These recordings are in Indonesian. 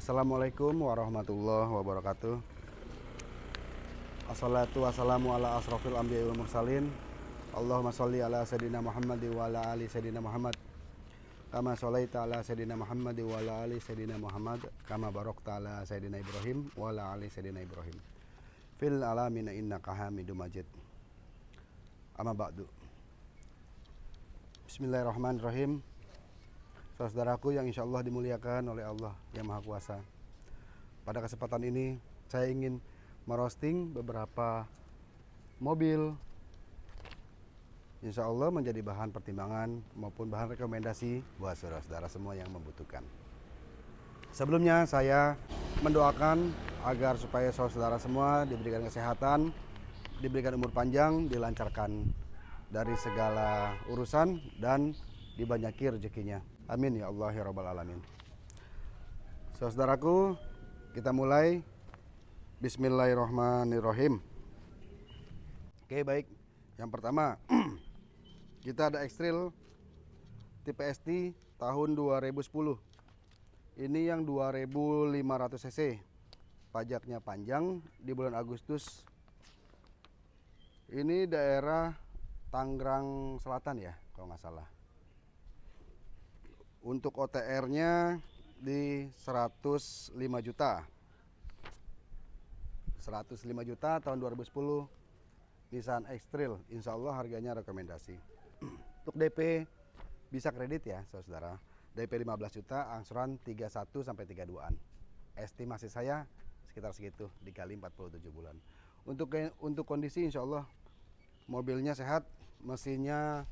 Assalamualaikum warahmatullahi wabarakatuh. Assalatu wassalamu ala asrafil anbiya wal mursalin. Allahumma sholli ala sayyidina Muhammad wa ala ali sayyidina Muhammad. Kama sholaita ala sayyidina Muhammad wa ala ali sayyidina Muhammad kama barakta ala sayyidina Ibrahim wa ala ali sayyidina Ibrahim. Fil alamin innaka Hamidum Majid. Amma ba'du. Bismillahirrahmanirrahim. Saudaraku yang insya Allah dimuliakan oleh Allah yang Maha Kuasa. Pada kesempatan ini saya ingin merosting beberapa mobil Insya Allah menjadi bahan pertimbangan maupun bahan rekomendasi buat saudara-saudara semua yang membutuhkan. Sebelumnya saya mendoakan agar supaya saudara-saudara semua diberikan kesehatan, diberikan umur panjang, dilancarkan dari segala urusan dan dibanyaki rezekinya. Amin ya Allah ya Rabbal Alamin. Saudaraku, kita mulai. Bismillahirrahmanirrahim. Oke baik, yang pertama kita ada Extrail tipe ST tahun 2010. Ini yang 2500 cc. Pajaknya panjang di bulan Agustus. Ini daerah Tangerang Selatan ya, kalau nggak salah. Untuk OTR-nya di 105 juta. 105 juta tahun 2010 Nissan X-Trail. Insya Allah harganya rekomendasi. Untuk DP bisa kredit ya saudara DP 15 juta angsuran 31 sampai 32an estimasi saya sekitar segitu dikali 47 bulan. Untuk untuk kondisi Insya Allah mobilnya sehat mesinnya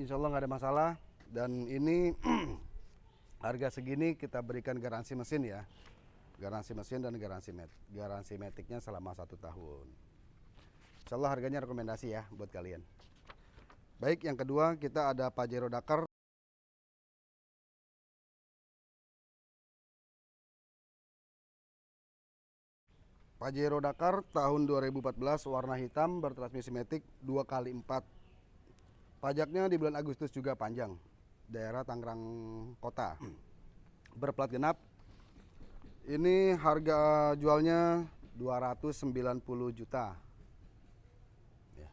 Insya Allah nggak ada masalah dan ini harga segini kita berikan garansi mesin ya. Garansi mesin dan garansi met garansi metiknya selama satu tahun. Insya Allah harganya rekomendasi ya buat kalian. Baik yang kedua kita ada Pajero Dakar. Pajero Dakar tahun 2014 warna hitam bertransmisi metik 2 kali 4 pajaknya di bulan Agustus juga panjang daerah Tangerang Kota. Berplat genap ini harga jualnya 290 juta. Ya.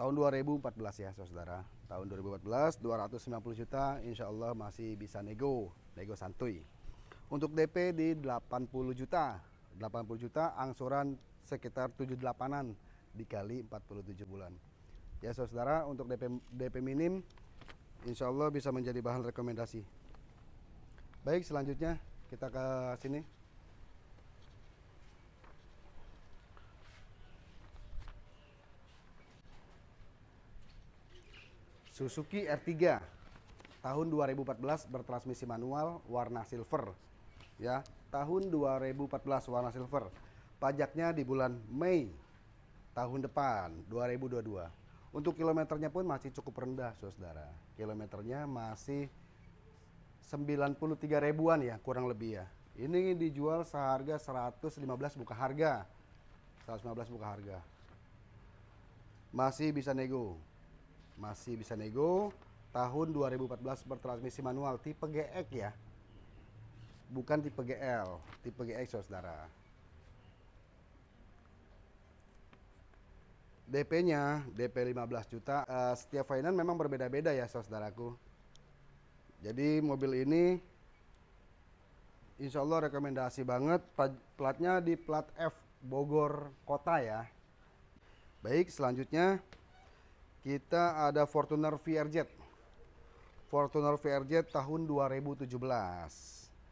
tahun 2014 ya saudara. Tahun 2014 290 juta Insya Allah masih bisa nego nego santuy. Untuk DP di 80 juta. 80 juta angsuran sekitar 78an dikali 47 bulan ya saudara untuk DP DP minim Insya Allah bisa menjadi bahan rekomendasi. Baik selanjutnya kita ke sini. Suzuki R3 tahun 2014 bertransmisi manual warna silver. Ya tahun 2014 warna silver. Pajaknya di bulan Mei tahun depan 2022 untuk kilometernya pun masih cukup rendah saudara. Kilometernya masih 93 ribuan ya kurang lebih ya. Ini dijual seharga 115 buka harga. 115 buka harga. Masih bisa nego. Masih bisa nego. Tahun 2014 bertransmisi manual tipe GX ya. Bukan tipe GL, tipe GX saudara. DP-nya DP 15 juta. Uh, setiap finance memang berbeda-beda ya saudaraku. Jadi mobil ini Insya Allah rekomendasi banget. Platnya di plat F Bogor Kota ya. Baik, selanjutnya kita ada Fortuner VRZ. Fortuner VRZ tahun 2017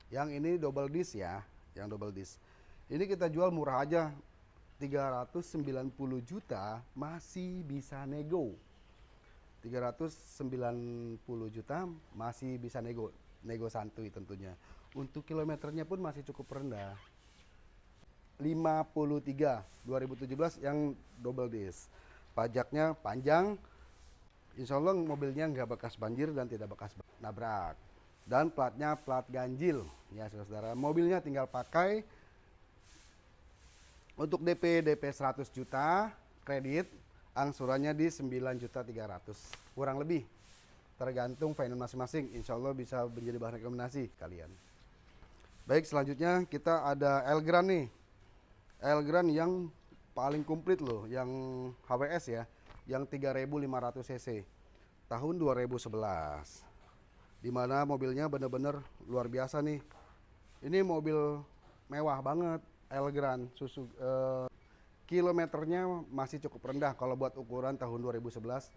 yang ini double disc ya yang double disc ini kita jual murah aja 390 juta masih bisa nego. 390 juta masih bisa nego nego santuy tentunya. Untuk kilometernya pun masih cukup rendah. 53 2017 yang double disc. Pajaknya panjang. Insya Allah mobilnya nggak bekas banjir dan tidak bekas nabrak. Dan platnya plat ganjil. Ya saudara mobilnya tinggal pakai untuk DP DP 100 juta kredit angsurannya di 9 juta 300 kurang lebih. Tergantung finance masing-masing. Insya Allah bisa menjadi bahan rekomendasi kalian. Baik selanjutnya kita ada Elgran nih. Elgran yang paling komplit loh yang HWS ya yang 3500 cc. Tahun 2011 di mana mobilnya bener-bener luar biasa nih. Ini mobil mewah banget Elgran susu eh, kilometernya masih cukup rendah kalau buat ukuran tahun 2011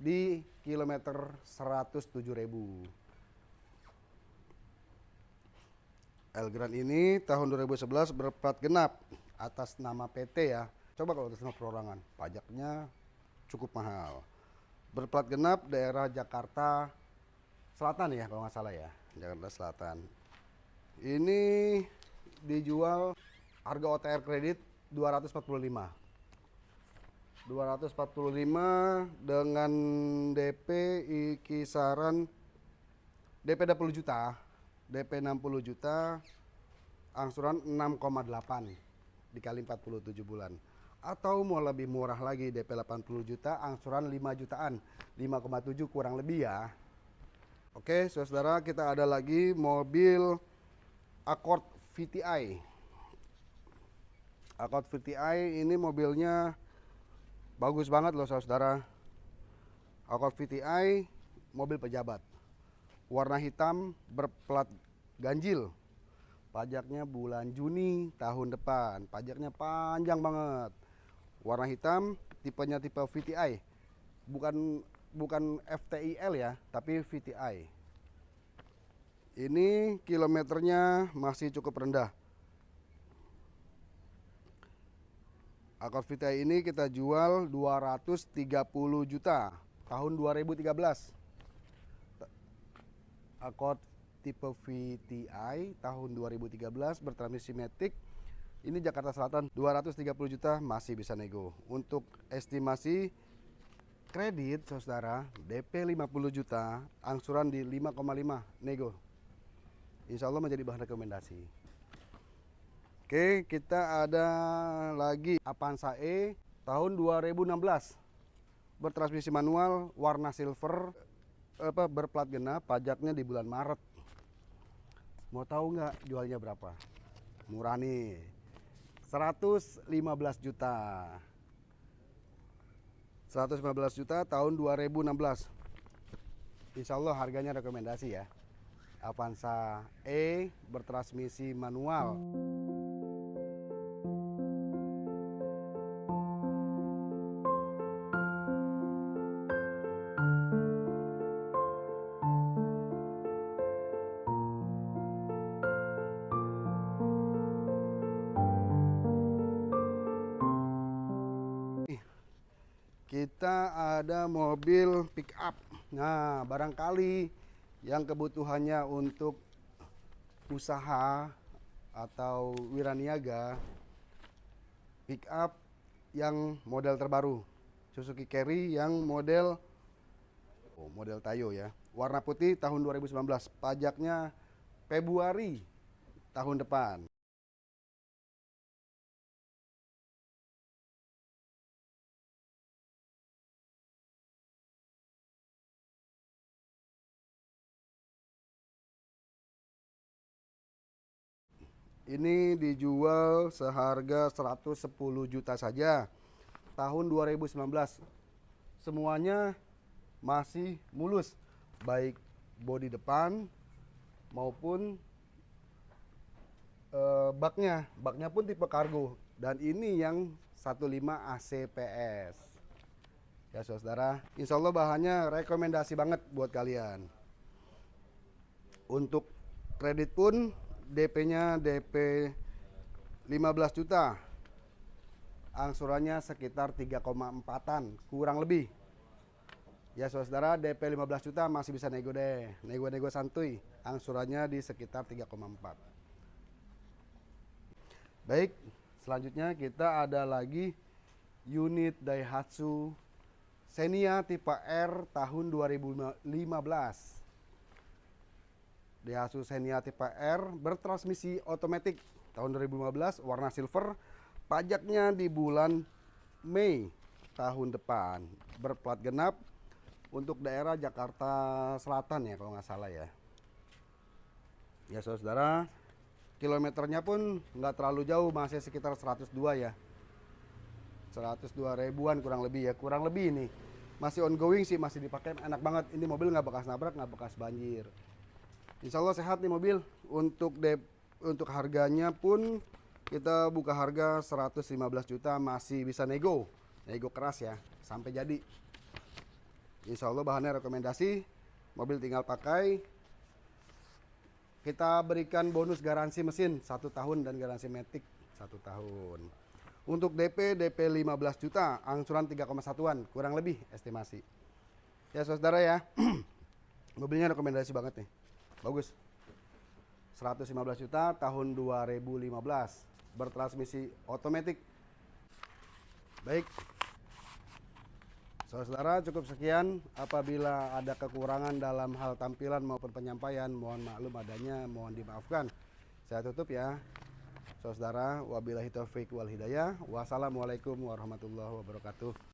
di kilometer 107.000. Elgran ini tahun 2011 berplat genap atas nama PT ya. Coba kalau atas nama perorangan, pajaknya cukup mahal. Berplat genap daerah Jakarta Selatan ya kalau nggak salah ya, Jakarta Selatan. Ini dijual harga OTR kredit 245 245 dengan DP kisaran DP 20 juta, DP 60 juta, angsuran 6,8 dikali 47 bulan. Atau mau lebih murah lagi DP 80 juta, angsuran 5 jutaan, 5,7 kurang lebih ya. Oke, saudara kita ada lagi mobil Accord VTI. Accord VTI ini mobilnya Bagus banget loh saudara. Accord VTI mobil pejabat. Warna hitam berplat ganjil. Pajaknya bulan Juni tahun depan. Pajaknya panjang banget. Warna hitam, tipenya tipe VTI. Bukan bukan FTIL ya, tapi VTI. Ini kilometernya masih cukup rendah. Accord Vita ini kita jual 230 juta tahun 2013. Accord tipe VTI tahun 2013 bertransmisi Matic. Ini Jakarta Selatan 230 juta masih bisa nego. Untuk estimasi kredit saudara DP 50 juta, angsuran di 5,5 nego. Insya Allah menjadi bahan rekomendasi. Oke, kita ada lagi Avanza E tahun 2016. Bertransmisi manual, warna silver, apa berplat genap, pajaknya di bulan Maret. Mau tahu nggak jualnya berapa? Murah nih. 115 juta. 115 juta tahun 2016. Insya Allah harganya rekomendasi ya. Avanza E bertransmisi manual. kita ada mobil pick up. Nah, barangkali yang kebutuhannya untuk usaha atau wiraniaga pick up yang model terbaru. Suzuki Carry yang model oh, model Tayo ya. Warna putih tahun 2019 pajaknya Februari tahun depan Ini dijual seharga 110 juta saja. Tahun 2019. Semuanya masih mulus. Baik bodi depan maupun uh, baknya. Baknya pun tipe kargo. Dan ini yang 15 ACPS. Ya saudara, insya Allah bahannya rekomendasi banget buat kalian. Untuk kredit pun DP-nya DP 15 juta. Angsurannya sekitar 3,4-an, kurang lebih. Ya saudara, DP 15 juta masih bisa nego deh. Nego-nego santuy. Angsurannya di sekitar 3,4. Baik, selanjutnya kita ada lagi unit Daihatsu Xenia tipe R tahun 2015. Daihatsu Xenia tipe R bertransmisi otomatis tahun 2015 warna silver pajaknya di bulan Mei tahun depan. Berplat genap untuk daerah Jakarta Selatan ya kalau nggak salah ya. Ya saudara kilometernya pun nggak terlalu jauh masih sekitar 102 ya. 102 ribuan kurang lebih ya kurang lebih ini. Masih ongoing sih masih dipakai enak banget. Ini mobil nggak bekas nabrak nggak bekas banjir Insya Allah sehat nih mobil. Untuk dep untuk harganya pun kita buka harga 115 juta masih bisa nego. Nego keras ya sampai jadi. Insya Allah bahannya rekomendasi mobil tinggal pakai. Kita berikan bonus garansi mesin satu tahun dan garansi metik satu tahun. Untuk DP DP 15 juta angsuran 3,1an kurang lebih estimasi. Ya saudara ya mobilnya rekomendasi banget nih bagus. 115 juta tahun 2015 bertransmisi otomatis baik. Saudara cukup sekian. Apabila ada kekurangan dalam hal tampilan maupun penyampaian mohon maklum adanya mohon dimaafkan. Saya tutup ya. Saudara wabillahi taufiq wal hidayah. Wassalamualaikum warahmatullahi wabarakatuh